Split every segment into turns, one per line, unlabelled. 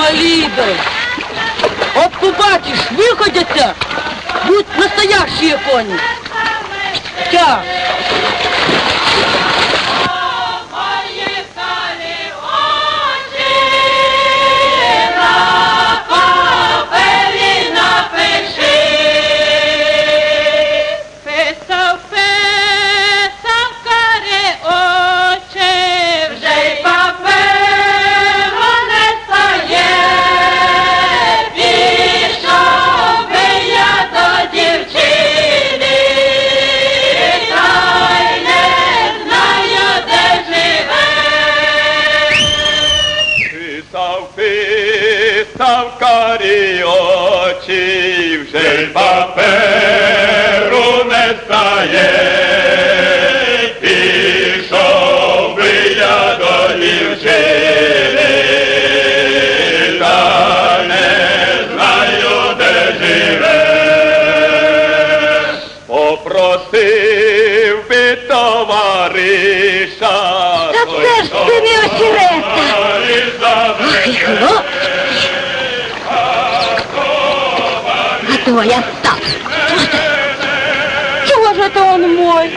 Инвалидов!
От побачишь, виходяться, будь настоящие кони. Тя.
Осірета. Ах, і хлопчик. А твоя так.
Чего же это он мой?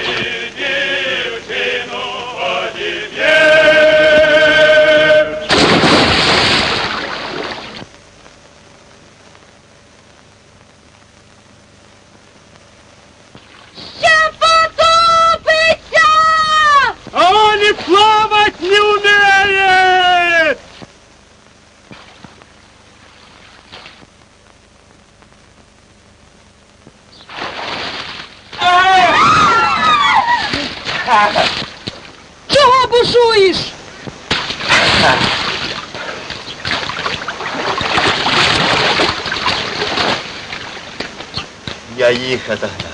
Их отогнал.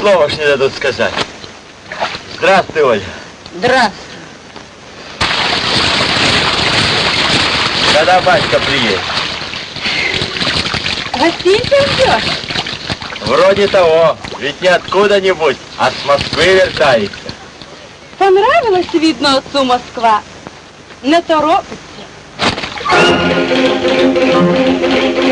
Слова ж не дадут сказать. Здравствуй, Оля.
Здравствуй.
Когда батька приедет?
Гостинцем ждешь?
Вроде того. Ведь не откуда-нибудь, а с Москвы вертается.
Понравилась, видно, отцу Москва. Не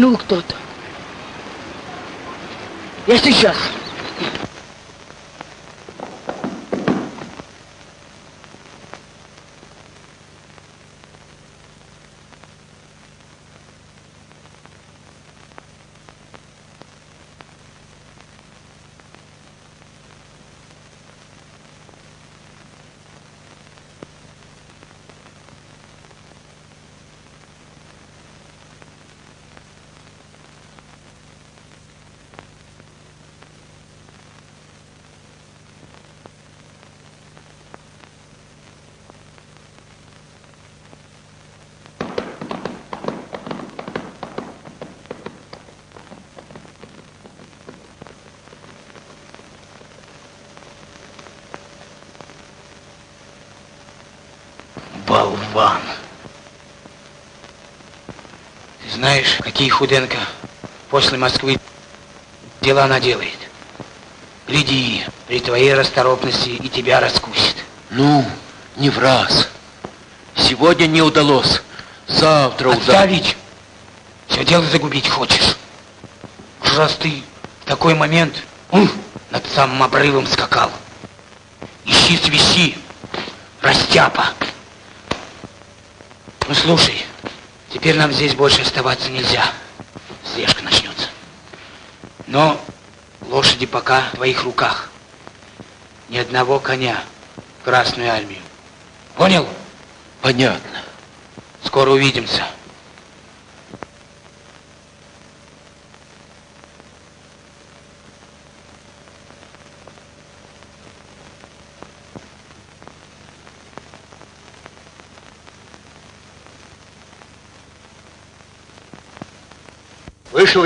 нүүгдүүд. Яшин шах.
Болван.
Знаешь, какие Худенко после Москвы дела наделает. Гляди, при твоей расторопности и тебя раскусит.
Ну, не в раз. Сегодня не удалось. Завтра удастся.
Отставить! Все дело загубить хочешь. Уж раз ты в такой момент ум, над самым обрывом скакал. Ищи свищи, растяпа. Слушай, теперь нам здесь больше оставаться нельзя. Слежка начнется. Но лошади пока в твоих руках. Ни одного коня в Красную Армию. Понял?
Понятно.
Скоро увидимся.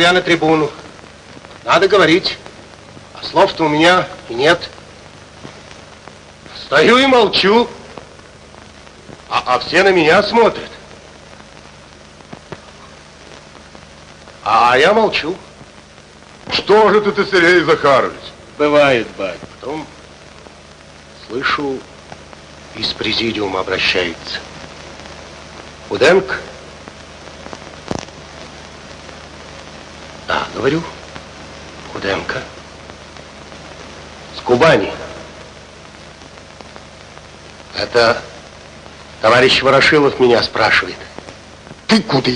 Я на трибуну. Надо говорить. А слов-то у меня и нет. Стою и молчу. А, а все на меня смотрят. А я молчу.
Что же ты, ты, Сергей Захарович?
Бывает, бать. Потом слышу, из президиума обращается. Уденко? Да, говорю. Худенко. С Кубани. Это товарищ Ворошилов меня спрашивает.
Ты куда?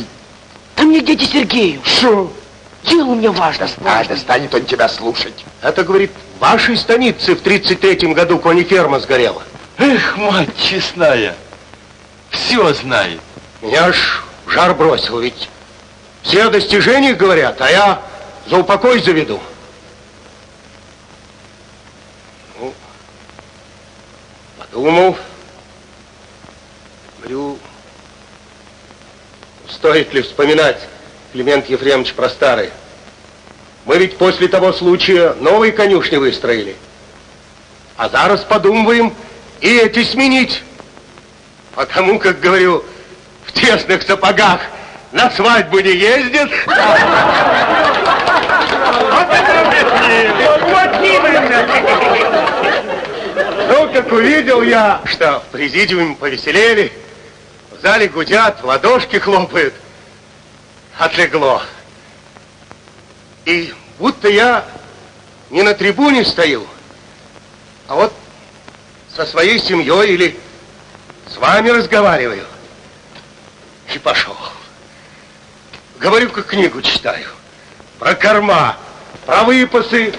Да мне дяде Сергею.
Что?
Дело у меня важно.
А, да станет он тебя слушать.
Это, говорит, в вашей станице в 33-м году кониферма сгорела.
Эх, мать честная. Все знает.
Меня аж в жар бросил, ведь все о достижениях говорят, а я за упокой заведу. Ну, подумал, говорю, стоит ли вспоминать, Климент Ефремович, про старые. Мы ведь после того случая новые конюшни выстроили. А зараз подумываем и эти сменить. Потому, как говорю, в тесных сапогах на свадьбу не ездит. Ну, как увидел я, что в президиуме повеселели, в зале гудят, ладошки хлопают, отлегло. И будто я не на трибуне стою, а вот со своей семьей или с вами разговариваю. И пошел. Говорю, как книгу читаю. Про корма, про выпасы,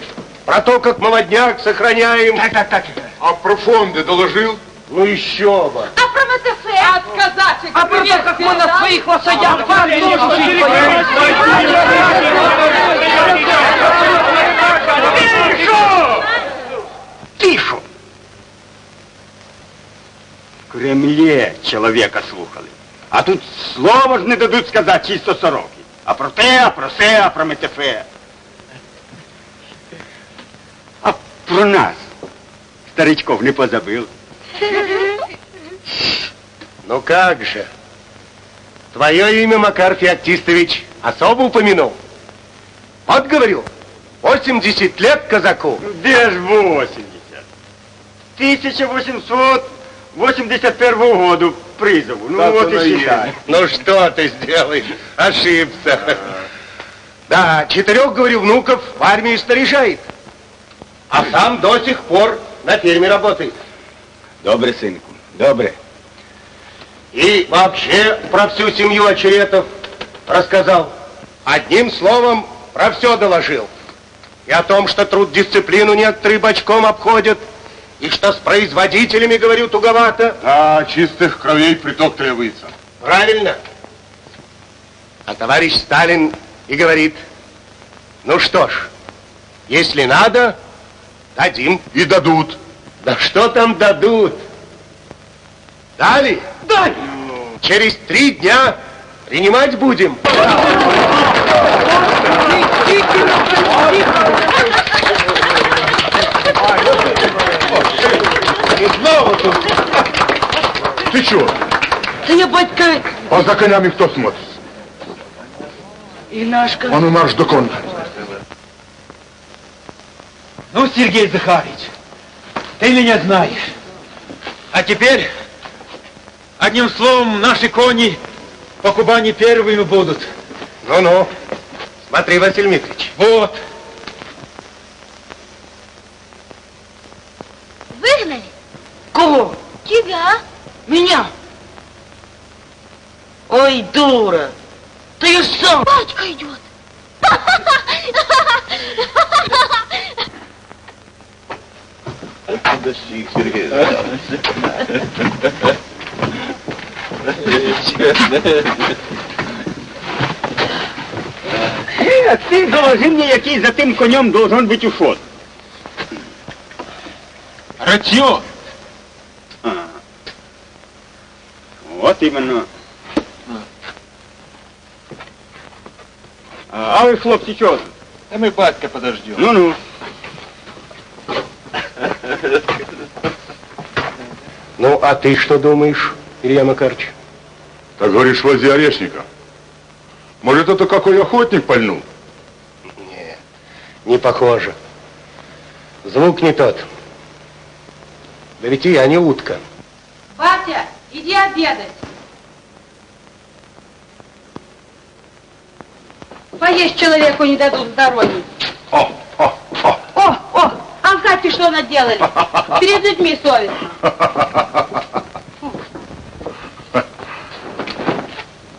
про то, как молодняк сохраняем.
Так, так, так.
А про фонды доложил?
Ну еще бы.
А про МТФ? Отказать
А про то, как мы на своих лошадях
Тише! В Кремлі чоловіка слухали. А тут слова ж не дадуть сказати чисто сороки. А про те, а про се, а про метефе. А про нас старичков не позабыл.
Ну как же. Твое имя, Макар Феоктистович, особо упомянул. Вот говорю, 80 лет казаку.
Де ж 80? 1881 году призову. Ну вот и считай.
Ну что ты сделаешь? Ошибся. Да, четырех, говорю, внуков в армии снаряжает. А сам до сих пор на ферме работает.
Добре, синку, добре.
И вообще про всю семью очеретов рассказал. Одним словом, про все доложил. И о том, что труд дисциплину некоторые бочком обходят, и что с производителями, говорю, туговато.
Да, чистых кровей приток требуется.
Правильно. А товарищ Сталин и говорит, ну что ж, если надо, дадим.
И дадут.
Да что там дадут? Дали? Дали. Через три дня принимать будем.
И снова тут. Ты чего?
Да я, батька,
А за конями кто смотрит?
Инашка.
Он и марш до конна.
Ну, Сергей Захарович, ты меня знаешь. А теперь, одним словом, наши кони по Кубани первыми будут.
Ну-ну. Смотри, Василий Дмитриевич.
Вот.
Выгнали?
Кого?
Тебя.
Меня? Ой, дура. Ты сам.
Батька идет.
Достиг, Сергей.
Е, ти доложи мені, який за тим конем должен бути ушот.
Рацьон.
А. От іменно. А, а ви, хлопці, чого? тут?
А мы батька подождем.
Ну-ну.
Ну, а ты что думаешь, Илья Макарович?
Так говоришь, вози орешника. Может, это какой охотник пальнул?
Не, не похоже. Звук не тот. Да ведь и я не утка.
Батя, иди обедать. Поесть человеку не дадут
о, о.
Хате что наделали? Перед людьми совестно.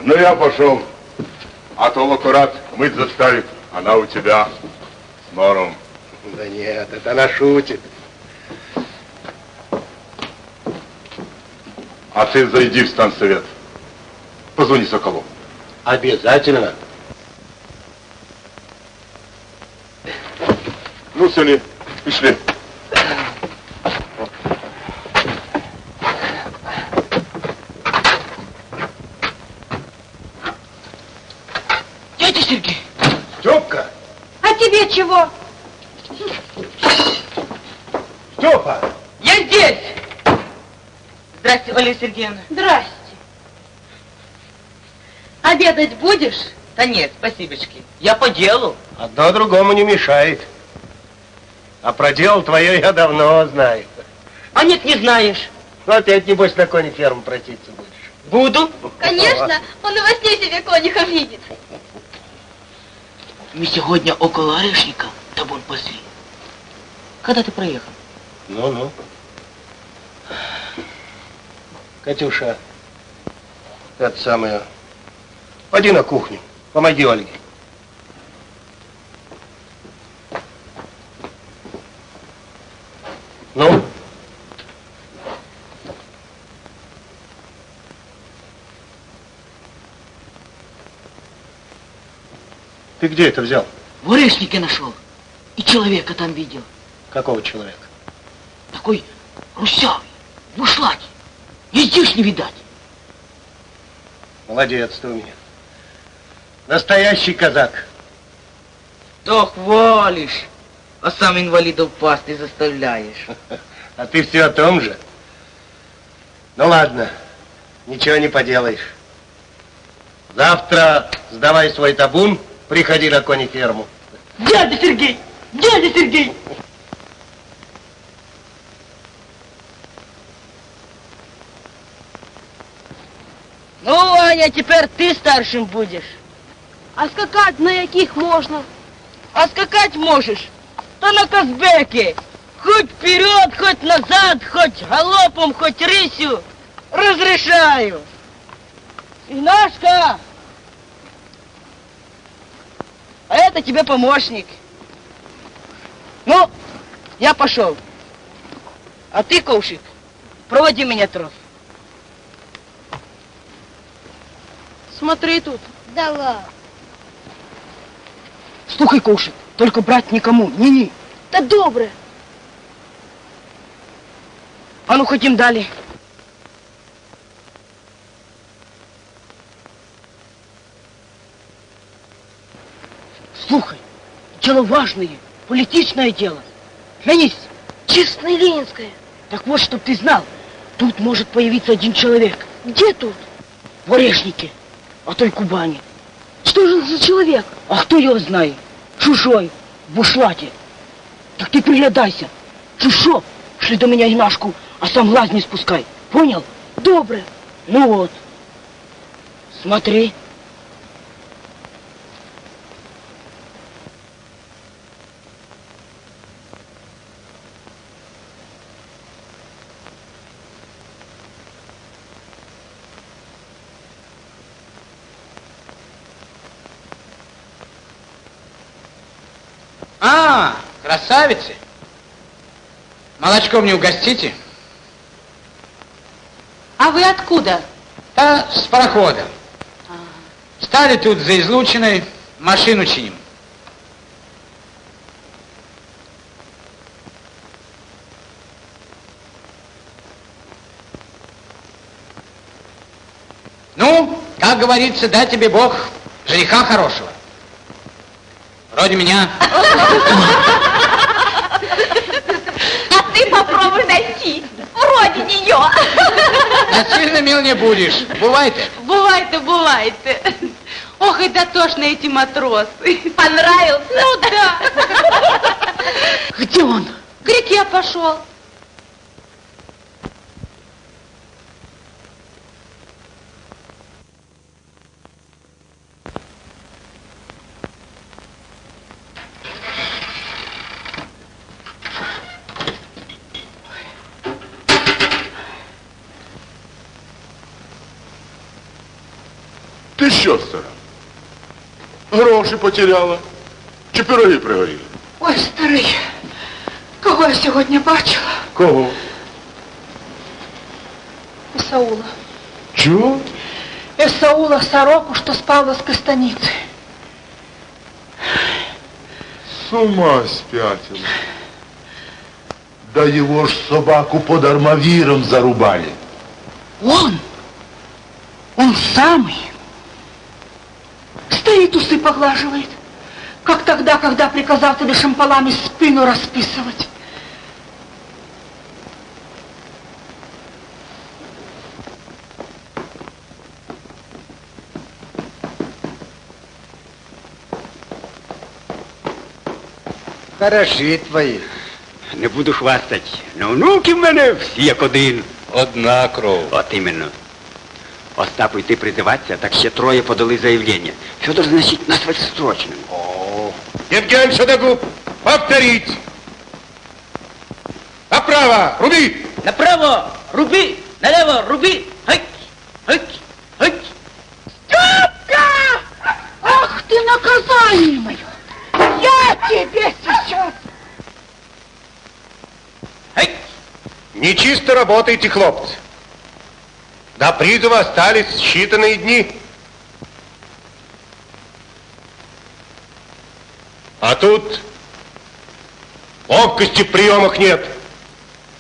Ну, я пошел. А то аккурат мыть заставит. Она у тебя с нором.
Да нет, это она шутит.
А ты зайди в станцовет. Позвони Соколу.
Обязательно.
Ну, Сели, пішли.
Дядя Сергей.
Степка!
А тебе чего?
Степа!
Я здесь. Здрасте, Валерия Сергеевна.
Здрасте. Обедать будешь?
Да нет, спасибочки. Я по делу.
Одно другому не мешает. А про дело твое я давно знаю.
А нет, не знаешь.
Ну, опять, небось, на коне ферму протиться будешь.
Буду.
Конечно, он и во сне себе конюха видит.
Мы сегодня около орешника табун пасли. Когда ты проехал?
Ну-ну. Катюша, это самое, поди на кухню, помоги Ольге. Ну? Ты где это взял?
В орешнике нашел. И человека там видел.
Какого человека?
Такой русявый, в ушлате. Ездишь не видать.
Молодец ты у меня. Настоящий казак.
То хвалишь, а сам инвалидов пасты заставляешь.
А ты все о том же? Ну ладно, ничего не поделаешь. Завтра сдавай свой табун, приходи на кони ферму.
Дядя Сергей! Дядя Сергей! Ну, Ваня, теперь ты старшим будешь.
А скакать на яких можно?
А скакать можешь, то на Казбеке. Хоть вперед, хоть назад, хоть галопом, хоть рысью. Разрешаю. Игнашка! А это тебе помощник. Ну, я пошел. А ты, Ковшик, проводи меня трос.
Смотри тут.
Давай.
Слухай, Ковшик, только брать никому, ни-ни.
Да добре.
А ну, хотим далее. Слухай, дело важное, политичное дело. Глянись,
Честное Ленинское.
так вот, чтоб ты знал, тут может появиться один человек
Где тут?
в Орешнике, а той Кубани. Что же за человек? А кто его знает? Чужой, в бушлате. Так ты приглядайся. Чушо, шли до меня Инашку, а сам глаз не спускай. Понял? Добре. Ну вот. Смотри.
А, красавицы. Молочком не угостите?
А вы откуда?
Да, с парохода. Стали тут за излучиной, машину чиним. Ну, как говорится, дай тебе Бог жениха хорошего. Вроде меня.
А ты попробуй найти. Вроде нее.
Насильно мил не будешь. Бывает-то.
Бывает-то, бывает. Ох, и дотошные эти матросы.
Понравился?
Ну да.
Где он?
К реке пошел.
Ти що, стара? Гроші потеряла? Чи пироги пригоріли?
Ой, старий, кого я сьогодні бачила?
Кого?
Исаула.
Чего?
Исаула сороку, что спала с кастаницы.
С ума спятила. Да его ж собаку под армавиром зарубали.
Он, он самый. Стоит, усы поглаживает. Как тогда, когда приказал тебе шампалами спину расписывать.
Хороші твої. Не буду хвастать. Но внуки в мене всі як один.
Одна кров.
От іменно. Остапу йти призиватися, так ще троє подали заявлення. Федор, значить, назвать срочним.
Евген Шадогуб, повторить. Направо, руби!
Направо руби, налево руби. Хать, хать, хать. Ах ты наказание мое! Я тебе сейчас...
Нечисто работаете, хлопцы. До призыва остались считанные дни. А тут ловкости в приемах нет.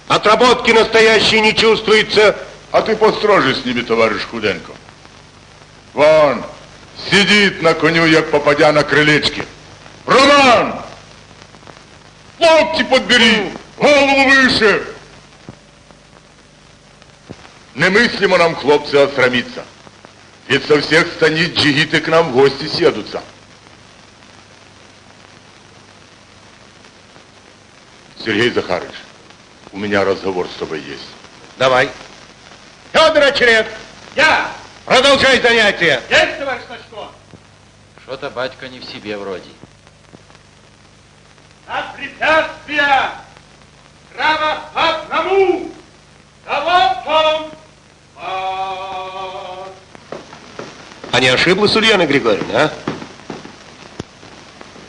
Отработки настоящей не чувствуется.
А ты построже с ними, товарищ Худенко. Вон, сидит на коню, як попадя на крылечке. Роман! Локти подбери, голову выше. Немыслимо нам, хлопцы, осрамиться. Ведь со всех станиц джигиты к нам в гости съедутся. Сергей Захарович, у меня разговор с тобой есть.
Давай. Федор Очеред,
Я!
продолжай занятия.
Есть, товарищ Сачко? Что-то батька не в себе вроде.
На препятствия! Право по одному! Галопом! Марш!
А не ошиблась Ульяна Григорьевна, а?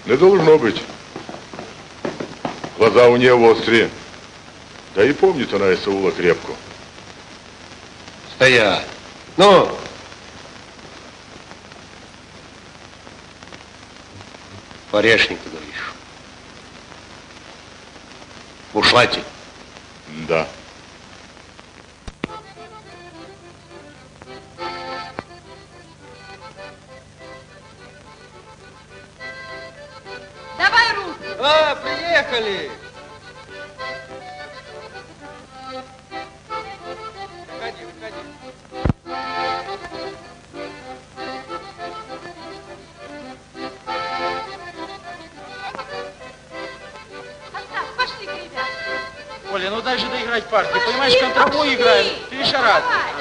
Не должно быть. Глаза у нее острые. Да и помнит она Исаула крепко.
Стоять. Ну, Орешник, ты говоришь. В ушлате.
Да.
Давай руки.
А, приехали. Входи, входи. Оля, ну дай же доиграть партию. Пошли, Понимаешь, контрабой играем. Ты шарат.
Давай.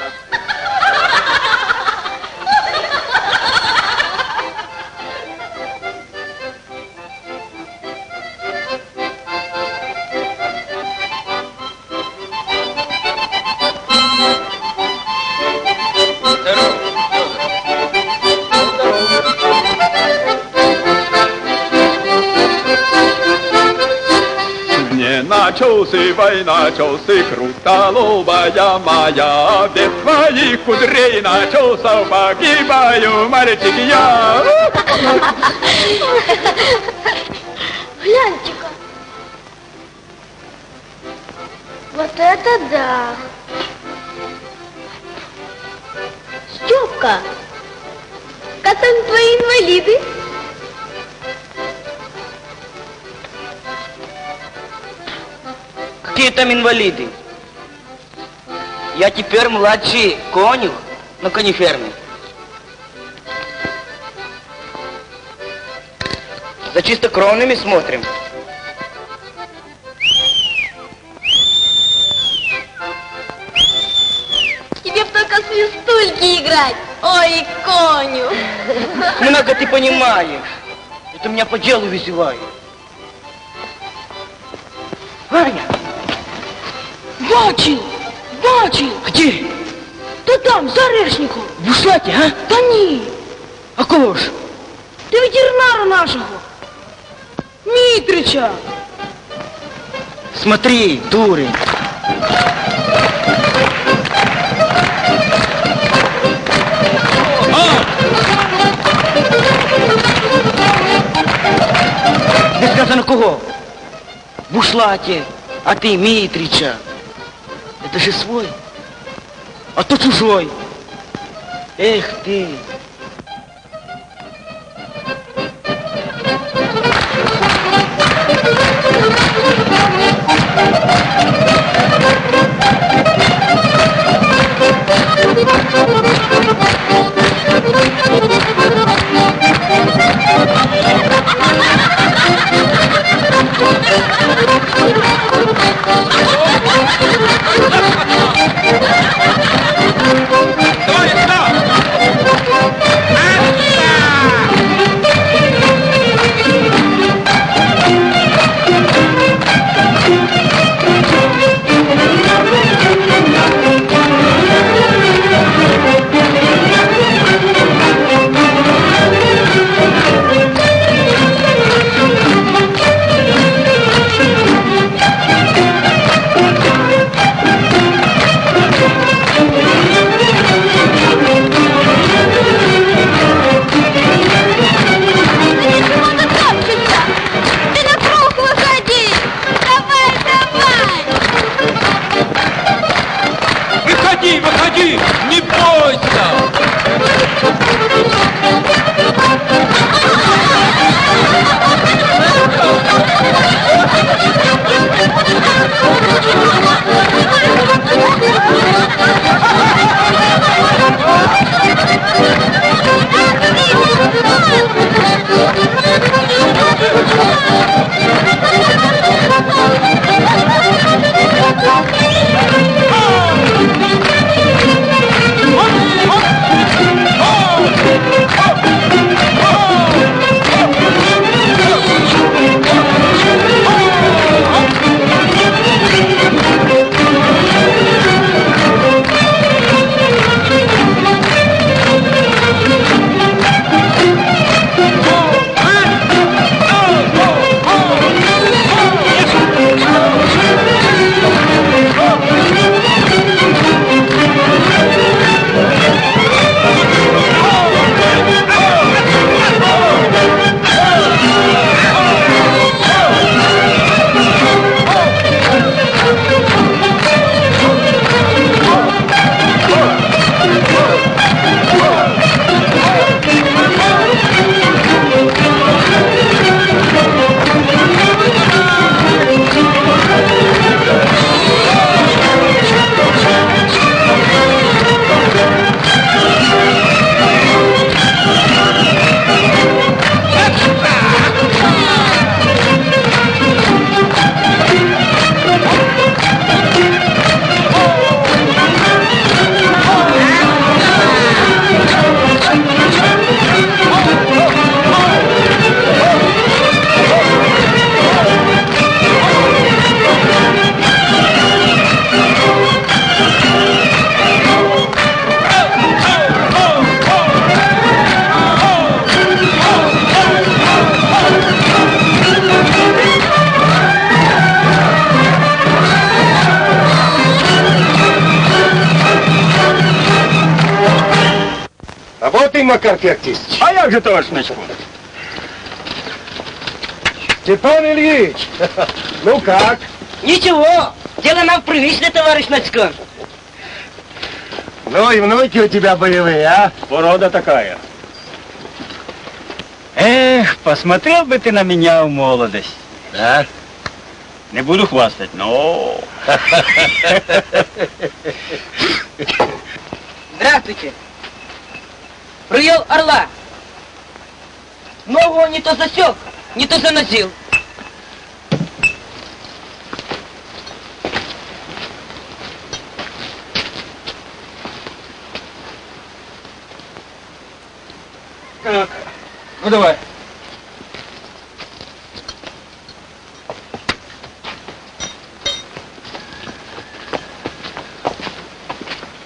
Начался вой, начался крутолобая моя, Без твоих кудрей начался, погибаю, мальчик я.
Гляньте-ка. Вот это да. Степка, как там твои инвалиды?
Какие там инвалиды? Я теперь младший конюх на конеферме. За чистокровными смотрим.
Тебе б только свистульки играть. Ой, коню.
Много ты понимаешь. Это меня по делу вызывает. Ваня!
Бачил! Бачил!
Где?
Та там, за орешником.
В бушлаті, а?
Та ні.
А кого ж?
Ти ветеринара нашого. Мітрича.
Смотри, дурень. Не сказано кого? В бушлаті, а ты Митрича. Это же свой, а то чужой. Эх ты.
Макар Феоктистович?
А як же, товарищ Начкун?
Степан Ильич, ну как?
Ничего, дело нам привычно, товарищ Нацкан.
Ну и внуки у тебя боевые, а?
Порода такая. Эх, посмотрел бы ты на меня в молодость.
Да?
Не буду хвастать, но...
Здравствуйте. Привел орла. Ногу не то засек, не то заносил.
Так, ну давай.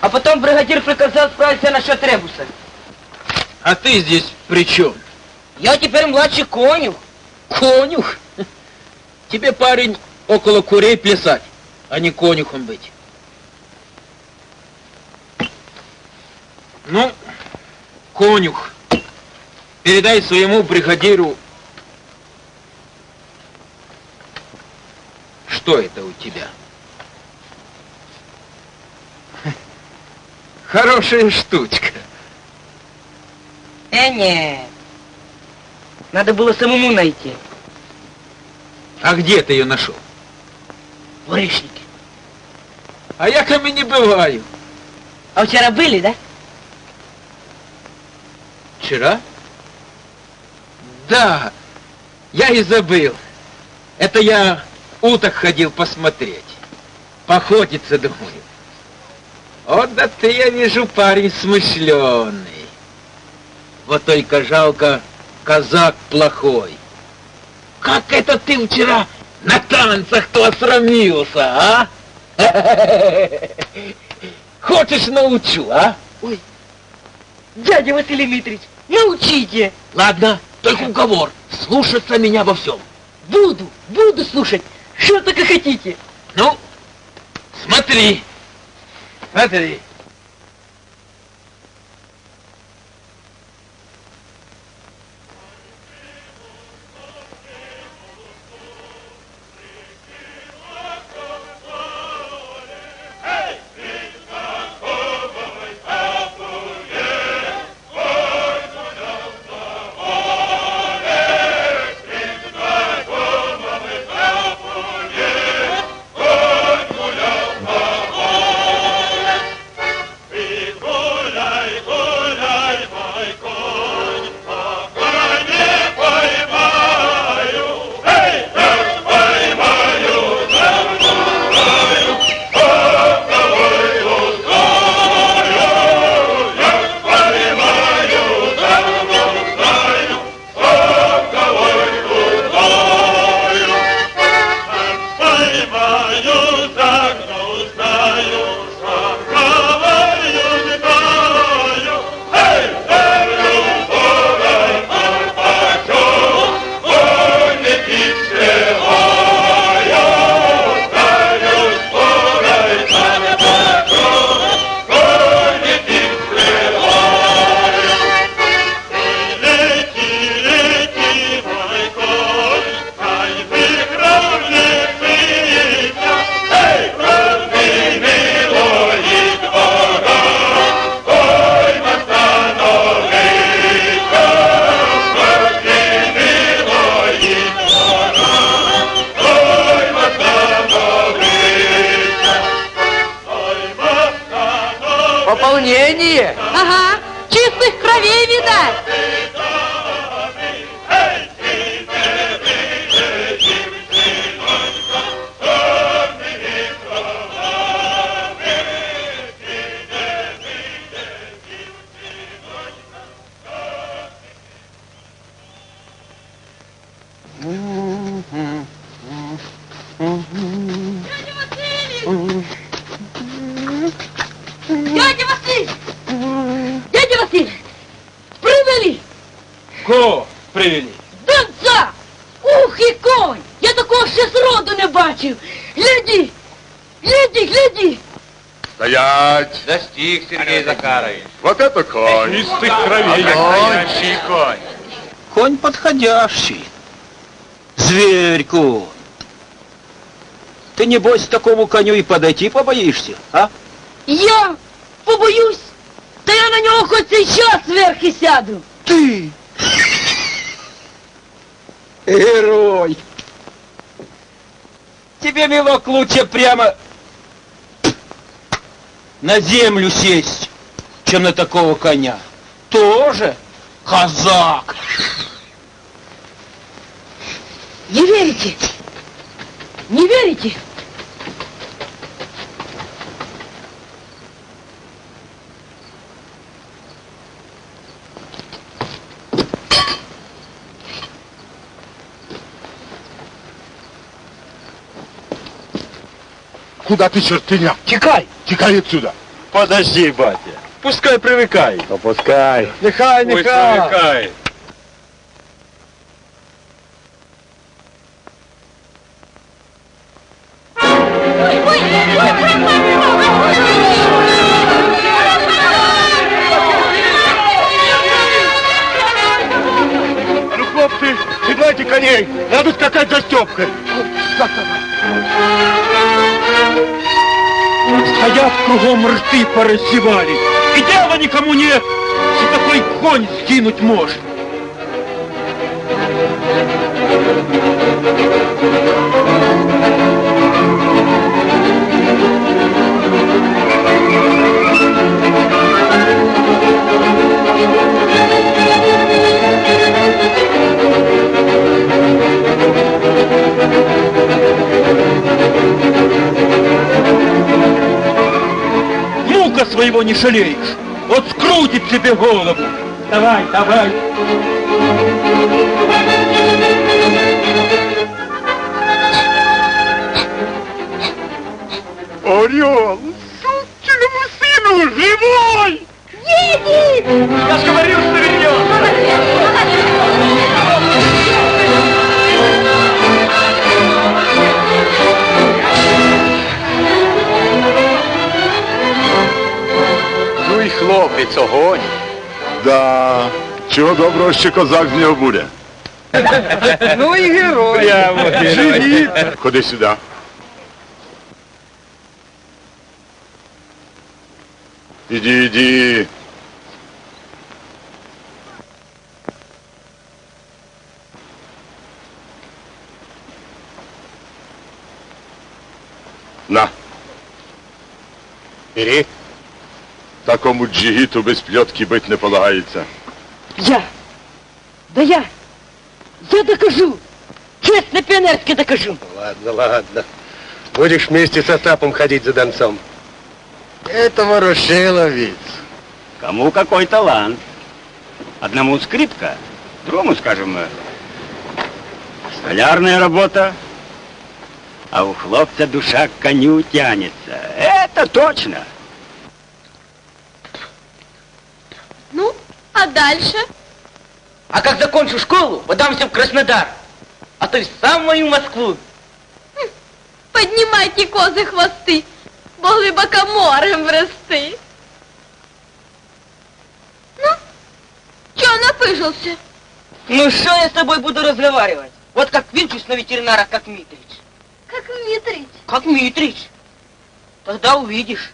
А потом бригадир приказал справиться насчет ребуса.
А ты здесь при чем?
Я теперь младший конюх.
Конюх? Тебе, парень, около курей плясать, а не конюхом быть. Ну, конюх, передай своему бригадиру, что это у тебя. Хорошая штучка.
Э, нет. Надо было самому найти.
А где ты ее нашел?
В Рышнике.
А я ко мне не бываю.
А вчера были, да?
Вчера? Да, я и забыл. Это я уток ходил посмотреть. Походиться, думаю. Вот да ты, я вижу, парень смышленый. Вот только жалко, казак плохой. Как это ты вчера на танцах-то осрамился, а? Хочешь научу, а?
Дядя Василий Дмитриевич, научите.
Ладно, только уговор. Слушаться меня во всем.
Буду, буду слушать. Что только хотите.
Ну, смотри. Смотри.
Достиг, Сергей Захарович.
Вот это конь!
Чистых кровей.
Настоящий конь.
Конь подходящий. Зверь конь. Ты, небось, такому коню и подойти побоишься, а?
Я побоюсь, да я на него хоть сейчас сверху сяду.
Ты! Герой! Тебе, милок, лучше прямо на землю сесть, чем на такого коня. Тоже казак.
Не верите? Не верите?
Куда ты, чертыня?
Тікай!
Тікай отсюда!
Подожди, батя. Пускай привикає.
Опускай.
Нехай, нехай. привикає.
Ну, хлопцы, седлайте коней. Надо скакать за Степкой.
Стоят кругом рты пораздевали. И дела никому нет, что такой конь скинуть может. Внука своего не жалеешь. Вот скрутит тебе голову. Давай, давай.
Орел, сукиному сыну, живой!
Едет!
Я же говорил, что
хлопець, огонь.
Да, чого доброго ще козак з нього буде.
Ну і герой!
Прямо герой.
Живіт! Ходи сюди. Іди, іди. На.
Бери.
Такому джигіту без пльотки бить не полагається.
Я! Да я! Я докажу! Честно пионерски докажу!
Ладно, ладно. Будешь вместе с Остапом ходить за донцом. Это ворошиловец.
Кому какой талант. Одному скрипка, другому, скажем, э, столярная работа, а у хлопца душа к коню тянется. Это точно.
Ну, а дальше?
А как закончу школу, подамся в Краснодар, а то и в самую Москву.
Поднимайте козы хвосты, бо глибоко морем врасти. Ну, чё напыжился?
Ну что я с тобой буду разговаривать? Вот как винчусь на ветеринара, как Митрич.
Как Митрич.
Как Митрич. Тогда увидишь.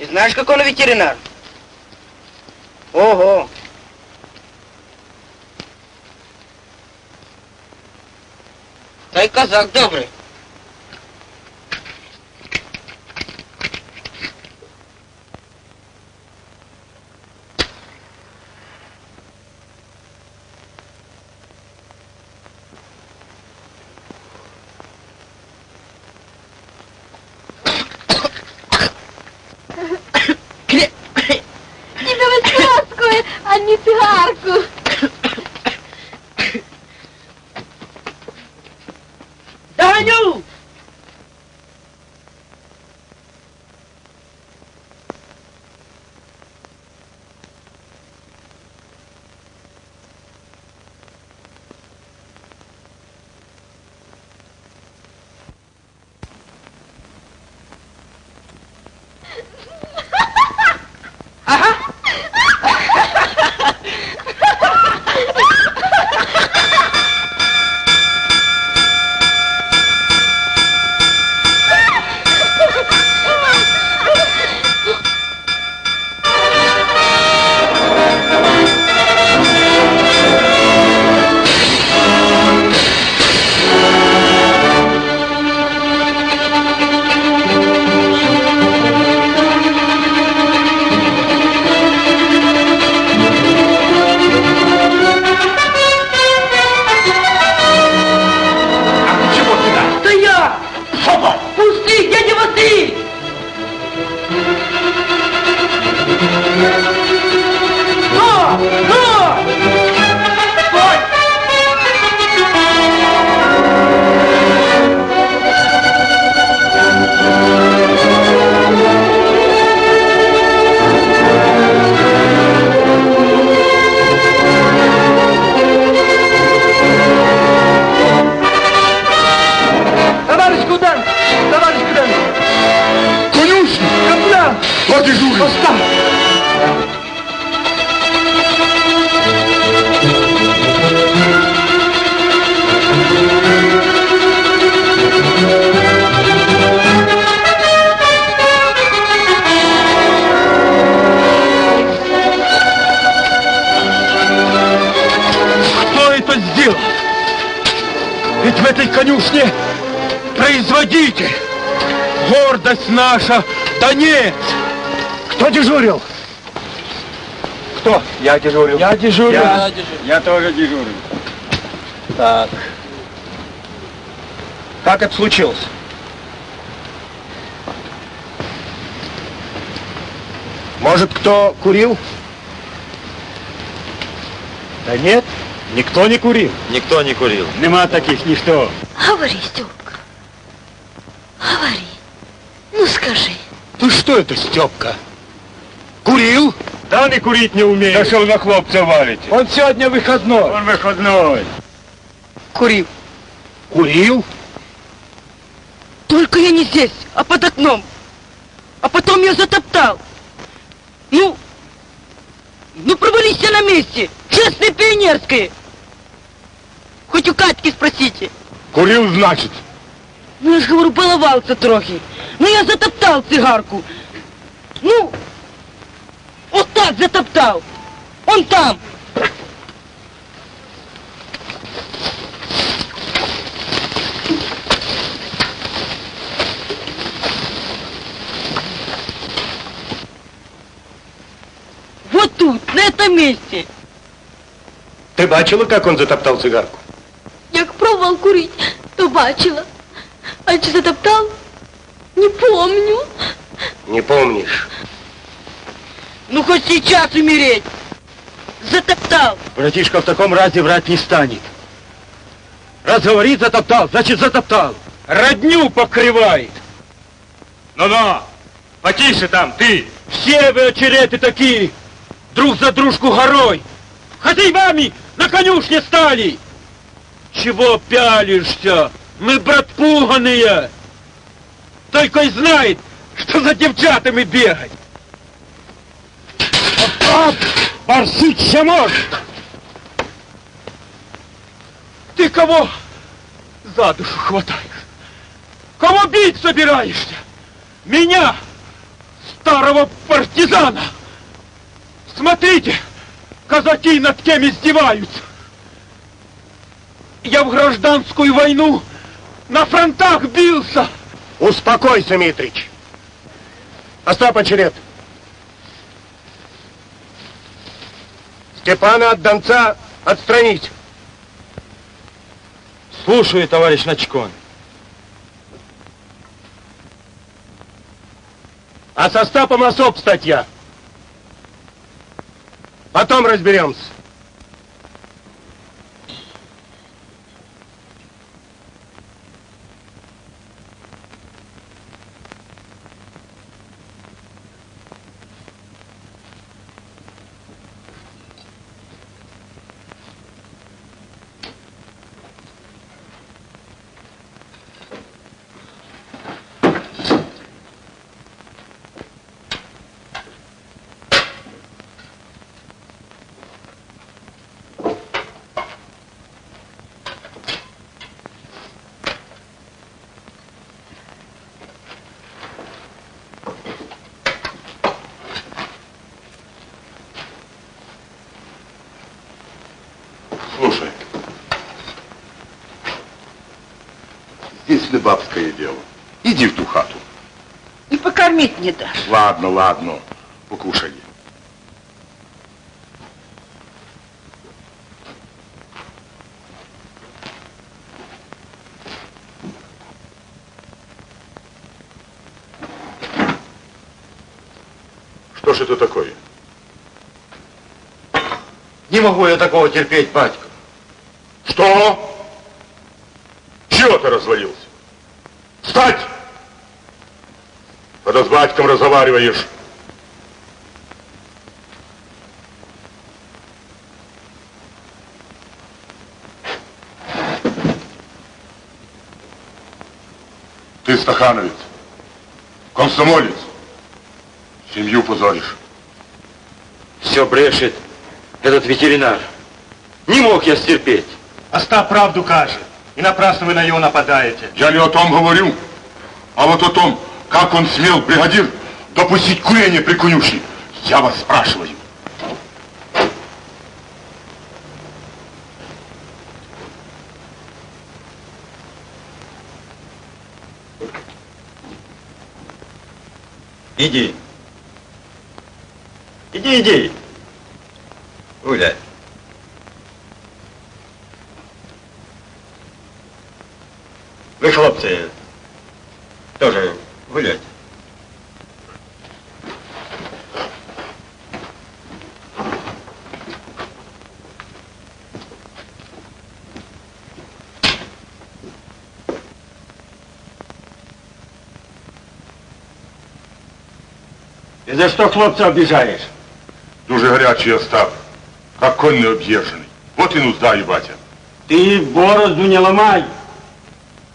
Ты знаешь, как он ветеринар? Ого! Та й казак добрий.
Наша, Донец.
Кто дежурил? Кто?
Я дежурил.
Я дежурил.
Я, я тоже дежурил.
Так. Как это случилось? Может, кто курил?
Да нет, никто не курил.
Никто не курил.
Нема таких ничто.
Говори, Степка. Говори. Ну, скажи.
Ты что это, Степка? Курил?
Да не курить не умеет. Да что вы на хлопца валите?
Он сегодня выходной.
Он выходной.
Курил.
Курил?
Только я не здесь, а под окном. А потом я затоптал. Ну, ну провались все на месте. Честное пионерское. Хоть у Катьки спросите.
Курил, значит.
Ну, я ж говорю, баловался трохи. Ну, я затоптал цигарку. Ну, вот так затоптал. Он там. Вот тут, на этом месте.
Ти бачила, як він затоптав цигарку?
Як пробував курить, то бачила. А чи затоптав? Не помню.
Не помнишь.
Ну, хоть сейчас умереть. Затоптал.
Братишка в таком разе врать не станет. Раз говорит затоптал, значит затоптал. Родню покрывает. Ну-ну, потише там, ты. Все вы очереты такие, друг за дружку горой. Хозяевами на конюшне стали. Чего пялишься? Мы, брат, пуганые. Только и знает, что за девчатами бегать. Оп, барсить ще может. Ты кого за душу хватаешь? Кого бить собираешься? Меня, старого партизана. Смотрите, казаки над кем издеваются. Я в гражданскую войну на фронтах бился.
Успокойся, Митрич. Остап очеред. Степана от Донца отстранить.
Слушаю, товарищ Начкон.
А со Стапом особ статья. Потом разберемся.
Слушай, здесь не бабское дело. Иди в ту хату.
И покормить не дашь.
Ладно, ладно, покушай. Что ж это такое?
Не могу я такого терпеть, батька.
Что? Чего ты развалился? Встать! Когда с батьком разговариваешь. Ты стахановец, комсомолец, семью позоришь.
Все брешет этот ветеринар. Не мог я стерпеть.
Остап правду каже. И напрасно вы на него нападаете.
Я не о том говорю, а вот о том, как он смел, бригадир, допустить курение при конюшне. Я вас спрашиваю.
Иди. Иди, иди. Гуляй. Вы, хлопцы, тоже гуляйте. И за что хлопца обижаешь?
Дуже горячий Остап, как конь необъезженный. Вот и нуждаю, батя.
Ты борозду не ломай.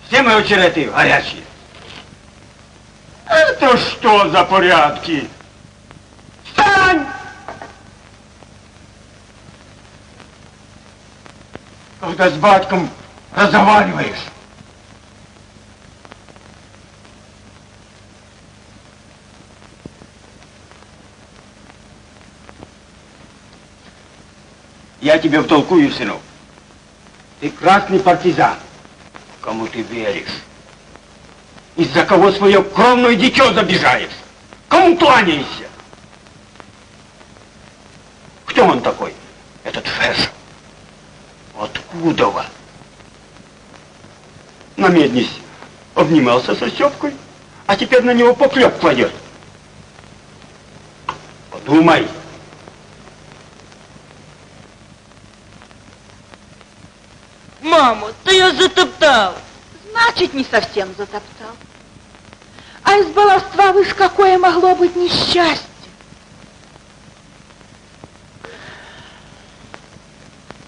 Все мои очереты горячие. Это что за порядки? Встань! Когда с батьком разговариваешь. Я тебе втолкую, сынок. Ты красный партизан. Кому ты веришь? Из-за кого свое кровное дитё забежаешь? Кому кланяешься? Кто он такой, этот Фэш? Откуда он? На меднись обнимался со Степкой, а теперь на него поклеп кладет.
Мама, да я затоптал.
Значит, не совсем затоптал. А из баловства вы ж какое могло быть несчастье?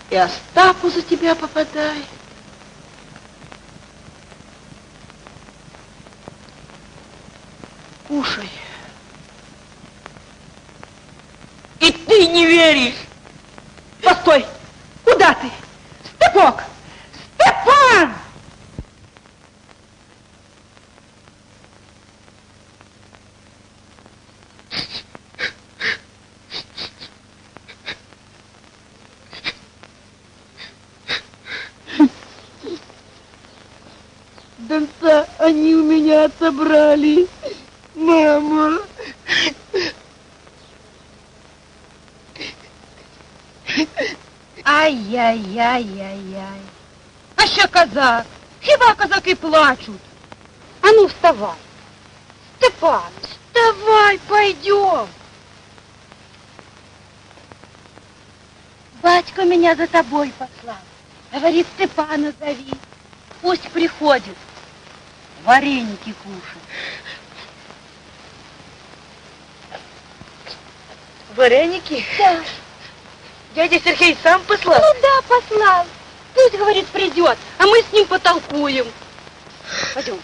И Остапу за тебя попадай. Кушай.
И ты не веришь.
Постой! Куда ты? Степок! Степан!
Донца они у меня отобрали. Мама.
Ай-яй-яй-яй-яй. А ще козак. Хіба козаки плачуть? А ну, вставай. Степан, вставай, пойдем. Батько меня за тобой послал. Говорит, Степана зови. Пусть приходит. Вареники кушать.
Вареники?
Да.
Дядя Сергей сам послал?
Ну да, послал. Пусть, говорит, придет, а мы с ним потолкуем. Пойдем.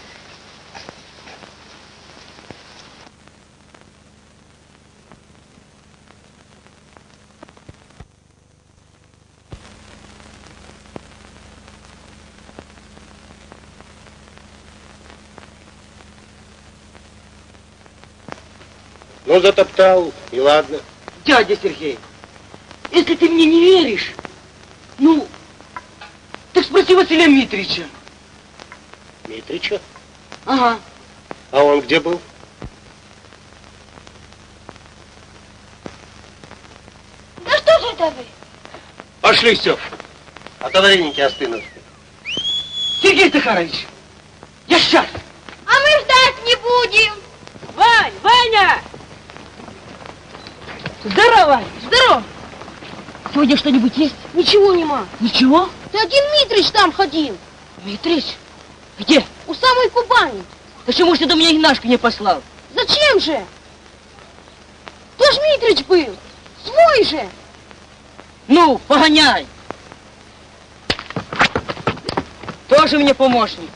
Ну, затоптал, и ладно.
Дядя Сергей, если ты мне не веришь, ну, так спроси Василия Митрича.
Митрича?
Ага.
А он где был?
Да что же это вы?
Пошли, Степ. А то вареники остынут.
Сергей Захарович, я сейчас.
А мы ждать не будем.
Вань, Ваня!
Здорово.
Здорово.
Сегодня что-нибудь есть?
Ничего нема.
Ничего?
Ты один Митрич там ходил.
Митрич? Где?
У самой Кубани.
Почему ж ты до меня Игнашка не послал?
Зачем же? Ты ж Митрич был. Свой же.
Ну, погоняй. Тоже мне помощник.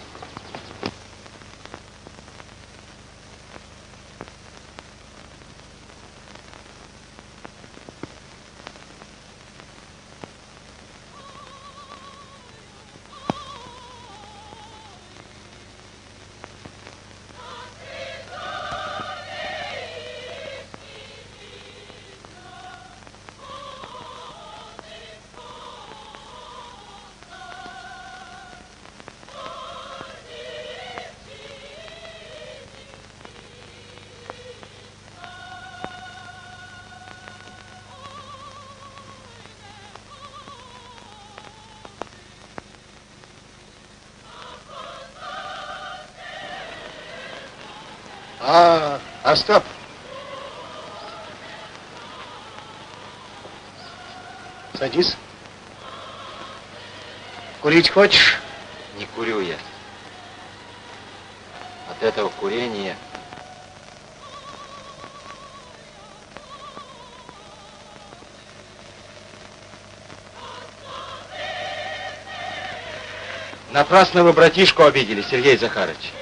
Остап. Садись. Курить хочешь?
Не курю я. От этого курения Напрасно вы братишку обидели, Сергей Захарович.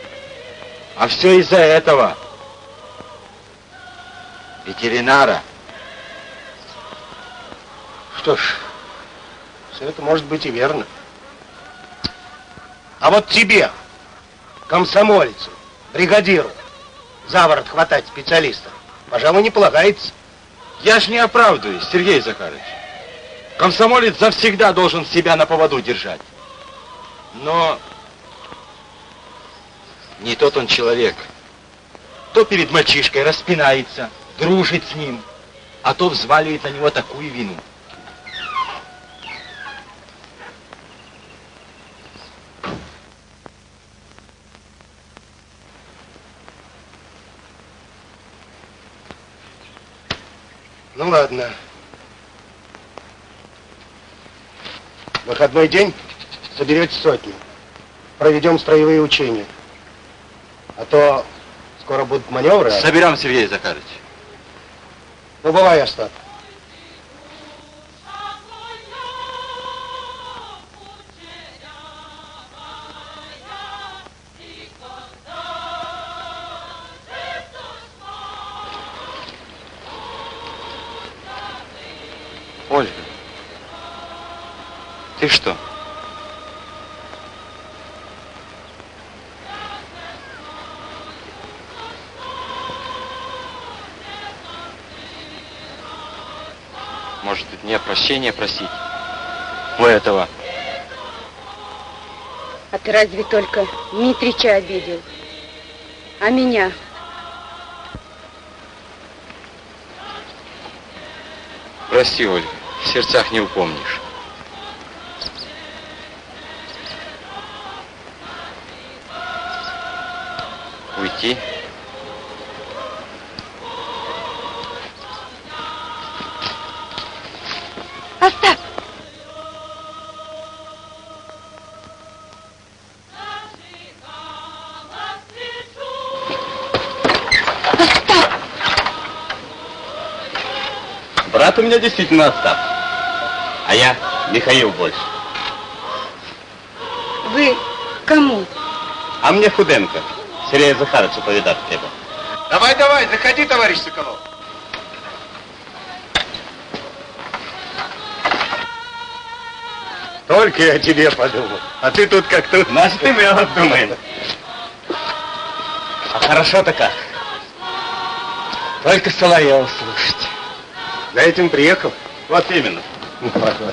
А все из-за этого. Ветеринара.
Что ж, все это может быть и верно. А вот тебе, комсомольцу, бригадиру, за ворот хватать специалистов, пожалуй, не полагается.
Я ж не оправдываюсь, Сергей Захарович. Комсомолец завсегда должен себя на поводу держать. Но не тот он человек. То перед мальчишкой распинается, дружит с ним, а то взваливает на него такую вину.
Ну ладно. Выходной день соберете сотню. Проведем строевые учения. А то скоро будут маневры. а-
Соберем, Сергей Захарович.
Ну, бывай, Остап.
Ольга, ты что? Меня прощения просить? У этого.
А ты разве только Митрича обидел? А меня?
Прости, Ольга, в сердцах не упомнишь. Уйти?
Меня действительно Остап. А я Михаил больше.
Вы кому?
А мне Худенко. Сергея Захаровича повидать треба.
Давай, давай, заходи, товарищ Соколов. Только я о тебе подумал. А ты тут как тут.
Наш ты мы думаем. А хорошо-то как. Только Соловьев слушать.
За этим приехал?
Вот именно.
Ну, ладно.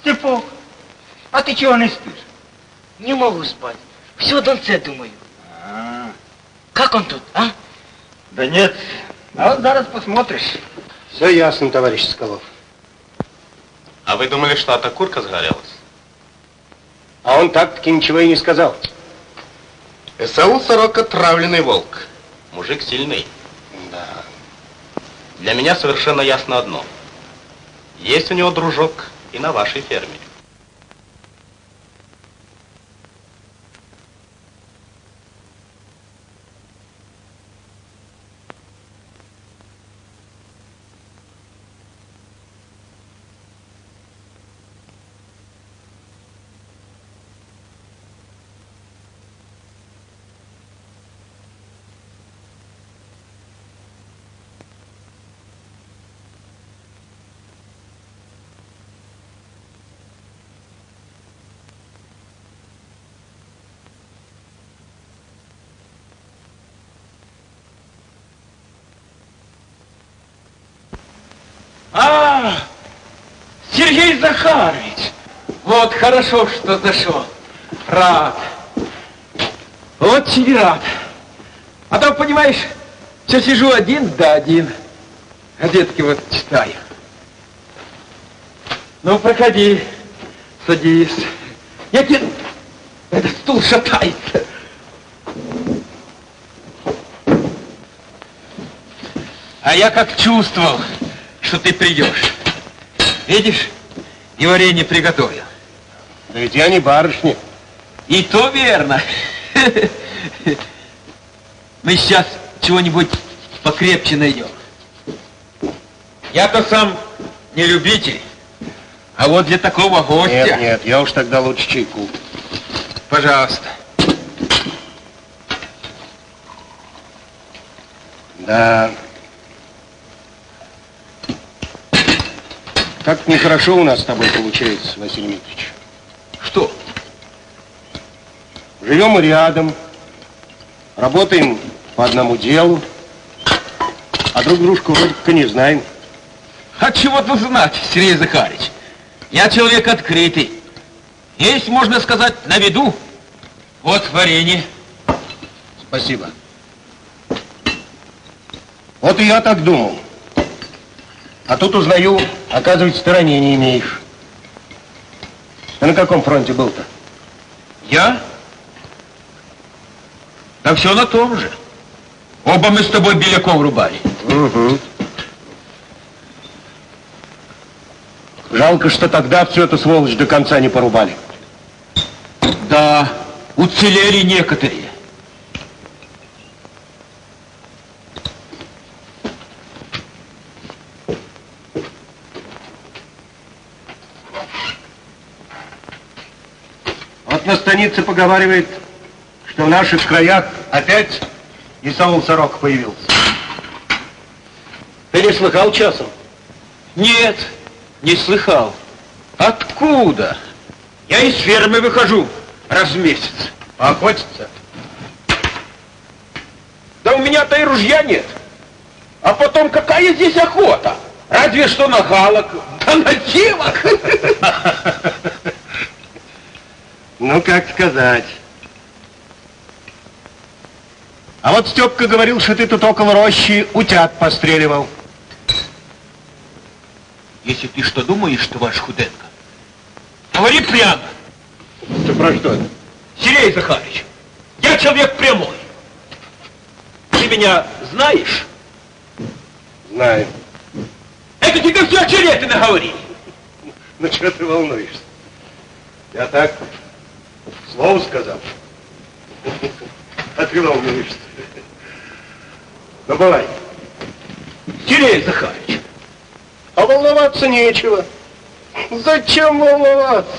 Степок, а ты чего не спишь?
Не могу спать. Все о Донце думаю. Как он тут, а?
Да нет. А вот зараз посмотришь.
Все ясно, товарищ Соколов.
А вы думали, что эта курка сгорелась?
А он так-таки ничего и не сказал.
САУ Сорока травленный волк. Мужик сильный.
Да.
Для меня совершенно ясно одно. Есть у него дружок и на вашей ферме.
А, Сергей Захарович, вот хорошо, что зашел. Рад. Очень рад. А то, понимаешь, все сижу один да один. Газетки вот читаю. Ну, проходи, садись. Я тебе... Этот стул шатается. А я как чувствовал, что ты придешь. Видишь, и варенье приготовил.
Да ведь я не барышня.
И то верно. Мы сейчас чего-нибудь покрепче найдем. Я-то сам не любитель, а вот для такого гостя...
Нет, нет, я уж тогда лучше чайку.
Пожалуйста.
Да. Как нехорошо у нас с тобой получается, Василий Дмитриевич.
Что?
Живем мы рядом, работаем по одному делу, а друг дружку вроде как не знаем.
А чего тут знать, Сергей Захарович? Я человек открытый. Есть, можно сказать, на виду. Вот варенье.
Спасибо. Вот и я так думал. А тут узнаю, оказывается, ты ранения имеешь. Ты на каком фронте был-то?
Я? Да все на том же. Оба мы с тобой беляков рубали.
Угу. Жалко, что тогда всю эту сволочь до конца не порубали.
Да, уцелели некоторые.
Станице поговаривает, что в наших краях опять Исаул Сорок появился. Ты не слыхал часом?
Нет, не слыхал. Откуда? Я из фермы выхожу раз в месяц.
Охотиться?
Да у меня-то и ружья нет. А потом какая здесь охота? Разве что на галок, да на девок.
Ну, как сказать. А вот Степка говорил, что ты тут около рощи утят постреливал.
Если ты что думаешь, товарищ Худенко, говори прямо.
Ты про что?
Сергей Захарович, я человек прямой. Ты меня знаешь?
Знаю.
Это тебе все очереты наговорили.
Ну, что ты волнуешься? Я так, слово сказал. А ты волнуешься. Ну, бывай.
Сергей Захарович,
А волноваться нечего. Зачем волноваться?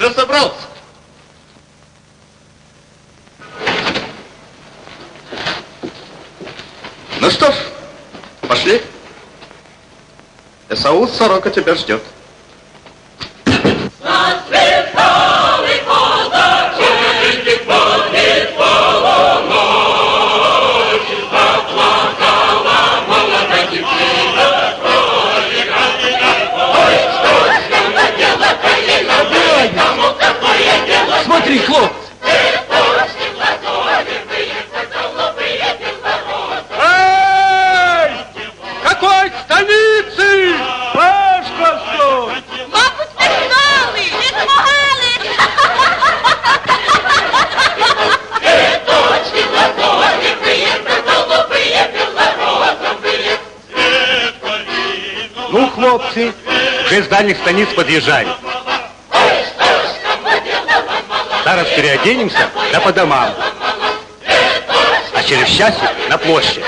Уже собрался. Ну что ж, пошли. Эсаул Сорока тебя ждет.
Дальних станиц подъезжали. Зараз переоденемся, да по домам. А через часик на площадь.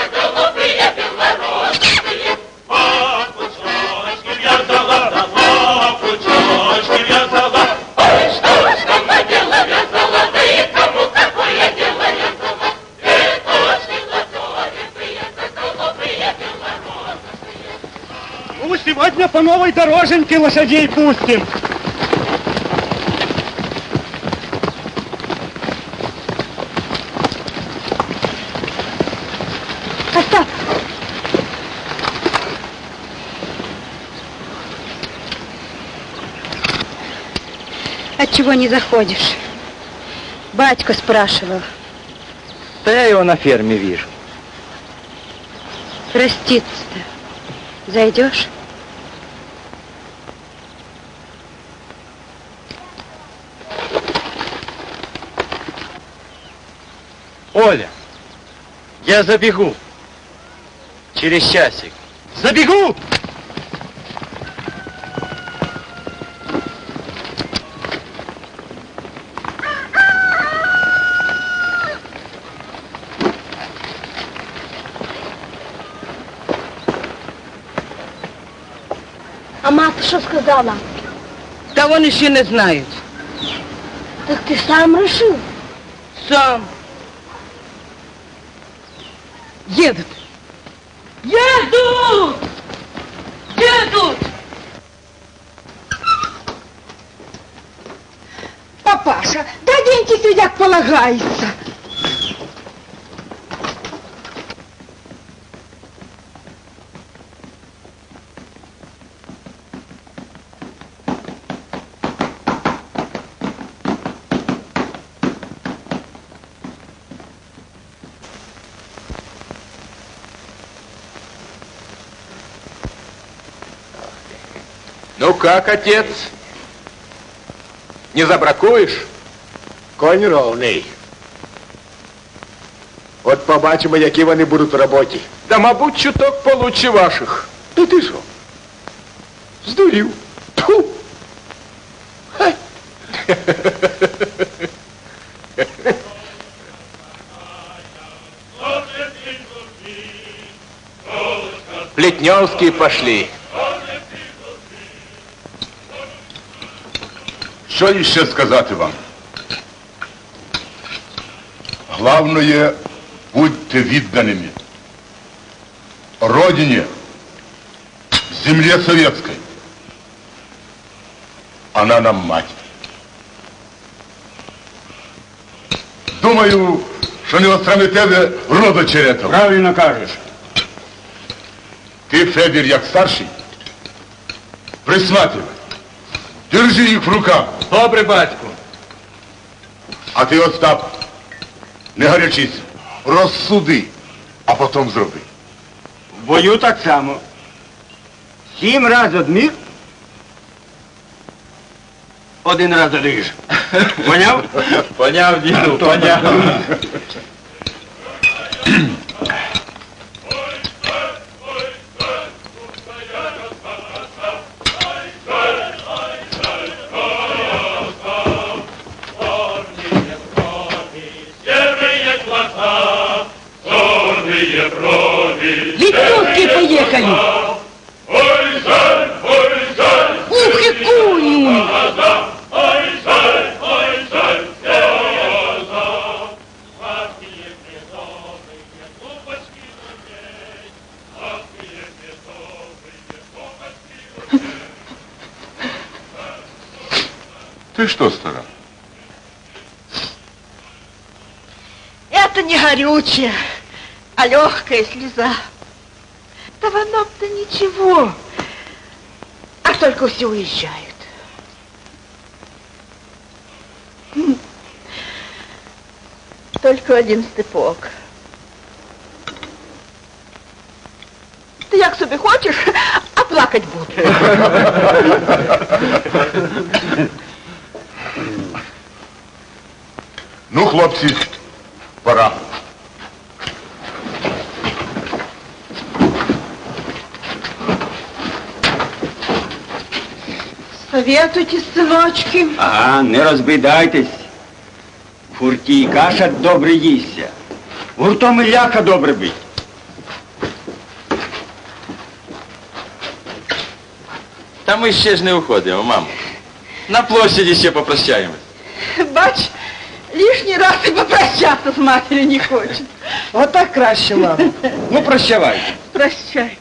По новой дороженьке лошадей пустим.
Остап! Отчего не заходишь? Батька спрашивал.
Да я его на ферме вижу.
Проститься-то. Зайдешь?
Оля, я забегу. Через часик.
Забегу!
А мати що сказала?
Та вони ще не знають.
Так ти сам решив?
Сам.
Как полагается.
Ну как, отец? Не забракуєш?
Конь ровний. От побачимо, які вони будуть в роботі.
Да, мабуть, чуток получше ваших.
Та ти що? Здурів. Тьфу! Хай.
Плетневские пошли.
Що ще сказати вам? Главное, будьте відданими. Родине, земле советской. Она нам мать. Думаю, що не отстрани тебе рода черетов.
Правильно кажеш.
Ти, Федір, як старший, присматривай. Держи їх в руках.
Добре, батьку.
А ти, Остап, не гарячись. Розсуди, а потім зроби.
В бою так само. Сім раз одмір, один раз одиш. Поняв?
Поняв, діду, поняв.
Ти що, стара?
Это не горючее, а легкая слеза. Да в оном-то ничего. А только все уезжают. М. Только один степок. Ты як собі хочеш, а плакать буду.
Ну, хлопці, пора.
Советуйтесь, синочки.
Ага, не розбидайтесь. В гурті і каша добре їсться. Гуртом і ляка добре бить.
Та ми ще ж не уходимо, мамо. На площаді ще попрощаємось.
Бач, лишній раз і попрощатися з матір'ю не хоче.
Отак краще, мамо.
Ну, прощавай.
Прощай.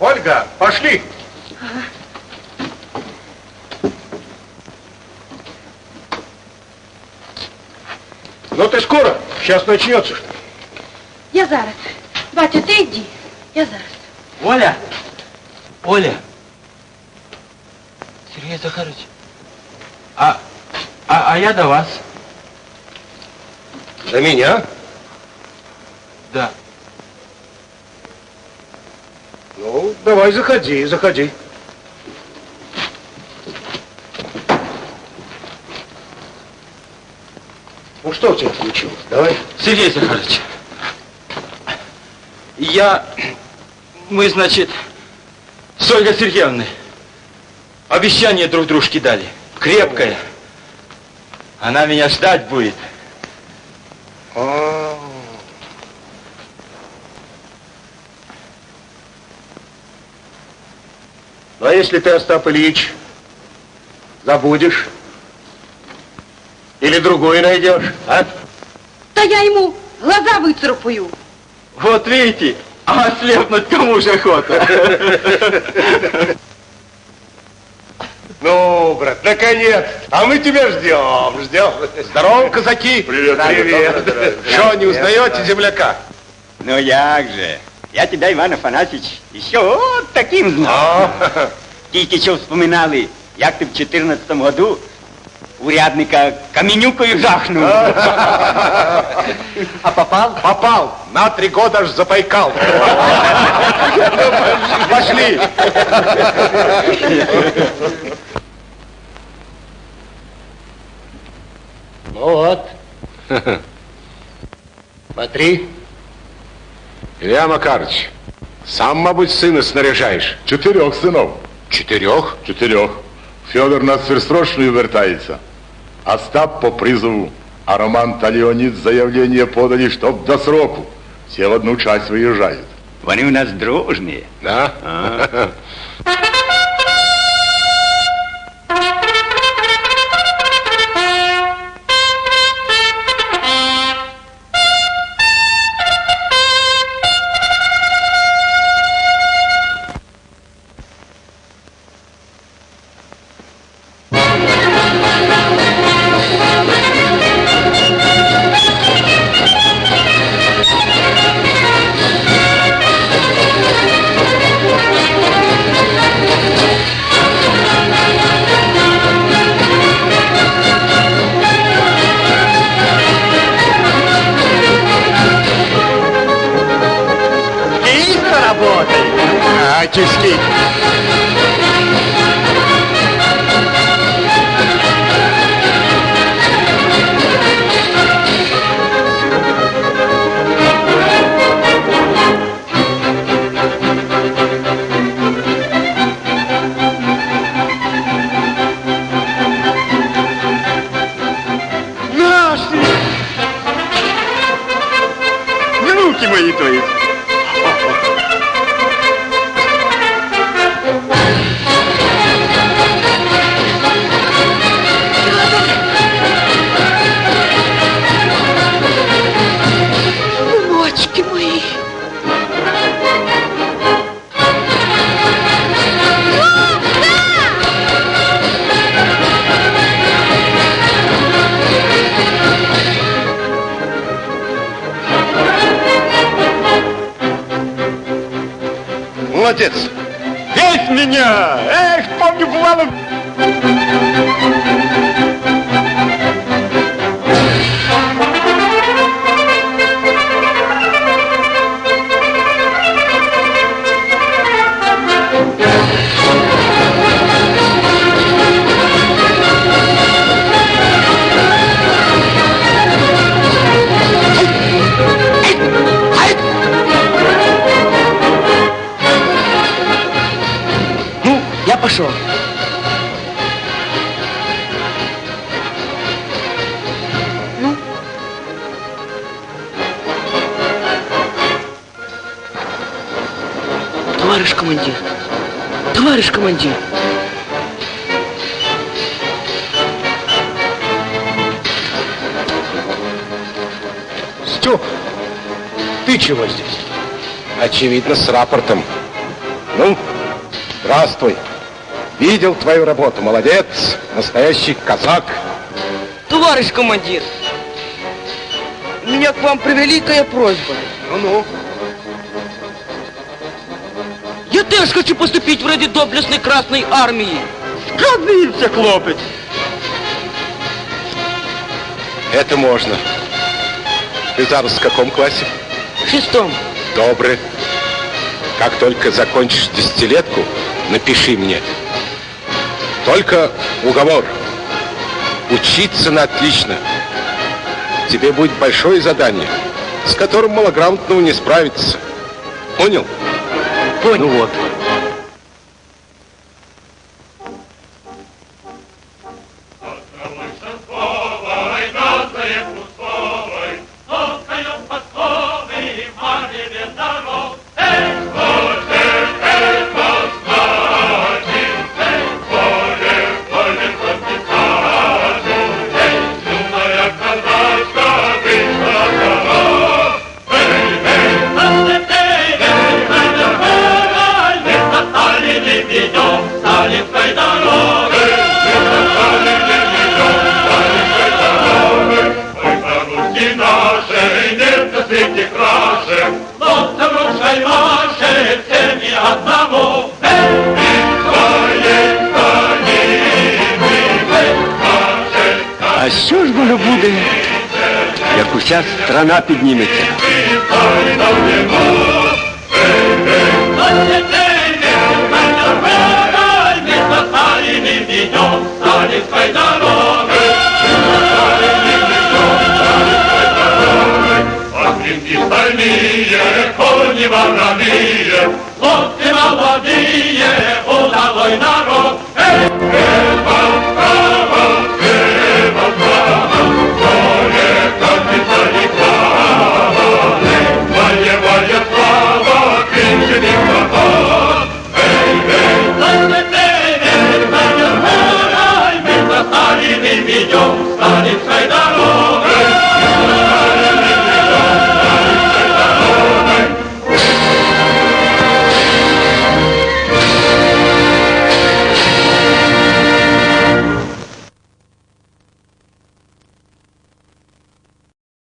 Ольга, пошли. Сейчас начнется.
Я зараз. Батя, ти йди. Я зараз.
Оля! Оля! Сергей Захарович, а, а, а я до вас.
До меня?
Да.
Ну, давай, заходи, заходи. Что у тебя получилось? Давай.
Сергей Захарович, я... Мы, значит, с Ольгой Сергеевной обещание друг дружке дали. Крепкое. Она меня ждать будет.
А. Ну, а если ты, Остап Ильич, забудешь? Или другую найдешь, а?
Та я ему глаза выцарапаю.
Вот видите, а ослепнуть кому же охота?
Ну, брат, наконец. А мы тебя ждем, ждем. Здорово, казаки. Привет, привет. Что, не узнаете земляка?
Ну як же? Я тебя, Иван Афанасьевич, еще вот таким знал. Тільки що вспоминали, як ти в 14 году урядника каменюкою жахнув.
А попал? Попал. На три года аж запайкал. Пошли. Ну вот. Смотри. Илья Макарович, сам, мабуть, сына снаряжаешь.
Чотирьох синов.
Чотирьох?
Чотирьох. Федор на Сверстрочную вертается. Остап по призову. А Роман та Леонид заявление подали, чтоб до сроку. Все в одну часть выезжают.
Вони у нас дружні.
Да?
А.
Очевидно, с рапортом. Ну, здравствуй. Видел твою работу, молодец, настоящий казак.
Товарищ командир, у меня к вам превеликая просьба.
Ну-ну.
Я теж хочу поступить в ради доблестной Красной Армии.
Скажите, хлопец. Это можно. Ты зараз в каком классе?
В шестом.
Добрый. Как только закончишь десятилетку, напиши мне. Только уговор. Учиться на отлично. Тебе будет большое задание, с которым малограмотному не справиться. Понял?
Понял.
Ну вот.